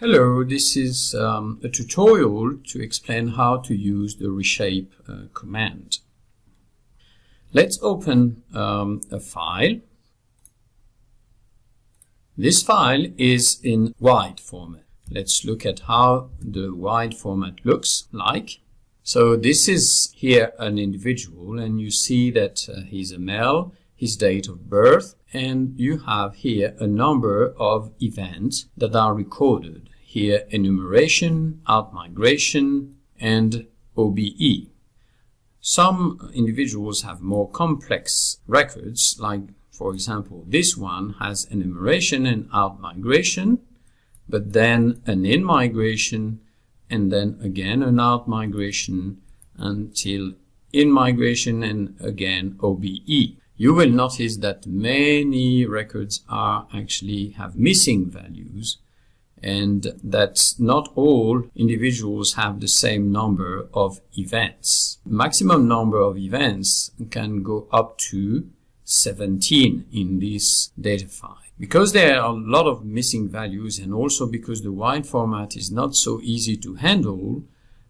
Hello, this is um, a tutorial to explain how to use the reshape uh, command. Let's open um, a file. This file is in wide format. Let's look at how the wide format looks like. So this is here an individual and you see that uh, he's a male, his date of birth, and you have here a number of events that are recorded. Here enumeration, outmigration, and OBE. Some individuals have more complex records, like for example this one has enumeration and outmigration, but then an in-migration, and then again an out-migration until in-migration and again OBE you will notice that many records are actually have missing values and that not all individuals have the same number of events. Maximum number of events can go up to 17 in this data file. Because there are a lot of missing values and also because the wide format is not so easy to handle,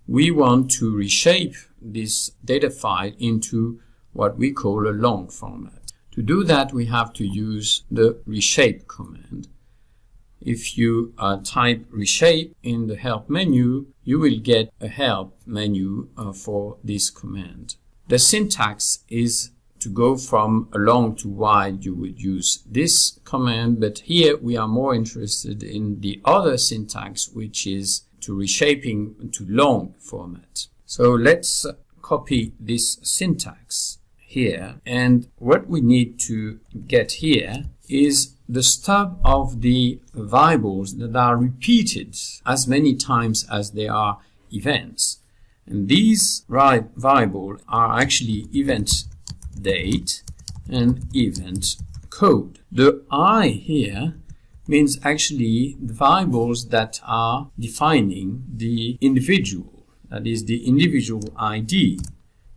we want to reshape this data file into what we call a long format. To do that, we have to use the reshape command. If you uh, type reshape in the help menu, you will get a help menu uh, for this command. The syntax is to go from long to wide, you would use this command, but here we are more interested in the other syntax, which is to reshaping to long format. So let's copy this syntax here. And what we need to get here is the stub of the variables that are repeated as many times as there are events. And these variables are actually event date and event code. The I here means actually the variables that are defining the individual, that is the individual ID.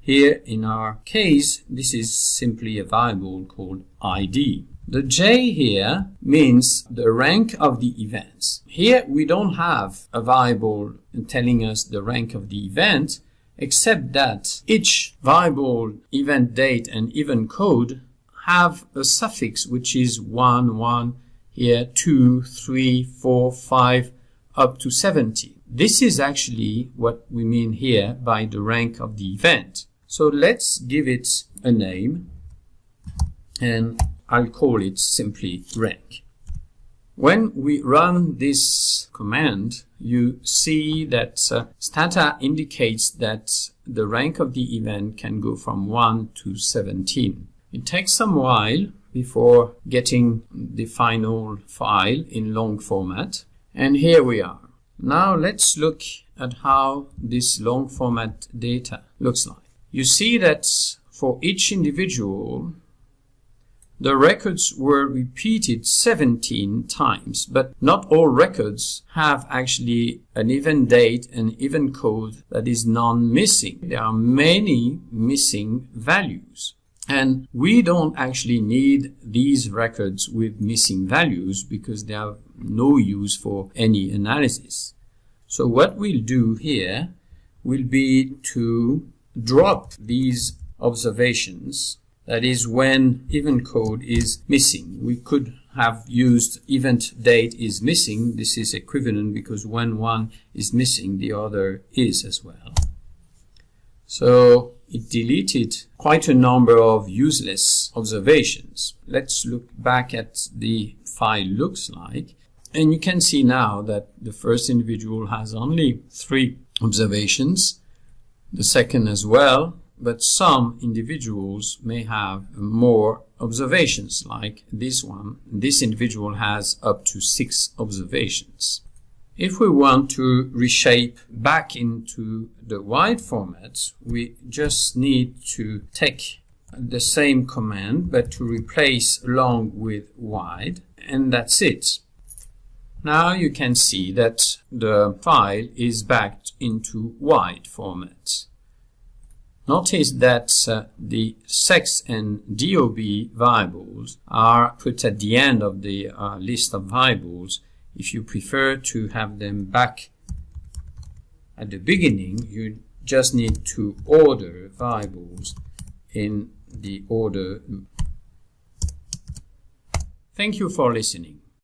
Here in our case, this is simply a variable called ID. The J here means the rank of the events. Here we don't have a variable telling us the rank of the event, except that each variable event date and event code have a suffix which is 1, 1, here 2, 3, 4, 5, up to 70. This is actually what we mean here by the rank of the event. So let's give it a name and I'll call it simply rank. When we run this command, you see that uh, stata indicates that the rank of the event can go from 1 to 17. It takes some while before getting the final file in long format. And here we are. Now let's look at how this long format data looks like you see that for each individual, the records were repeated 17 times, but not all records have actually an event date and event code that is non-missing. There are many missing values. And we don't actually need these records with missing values because they have no use for any analysis. So what we'll do here will be to drop these observations, that is when event code is missing. We could have used event date is missing. This is equivalent because when one is missing, the other is as well. So it deleted quite a number of useless observations. Let's look back at the file looks like. And you can see now that the first individual has only three observations the second as well, but some individuals may have more observations, like this one. This individual has up to six observations. If we want to reshape back into the wide format, we just need to take the same command, but to replace long with wide, and that's it. Now you can see that the file is backed into wide format. Notice that uh, the sex and DOB variables are put at the end of the uh, list of variables If you prefer to have them back at the beginning, you just need to order variables in the order. Thank you for listening.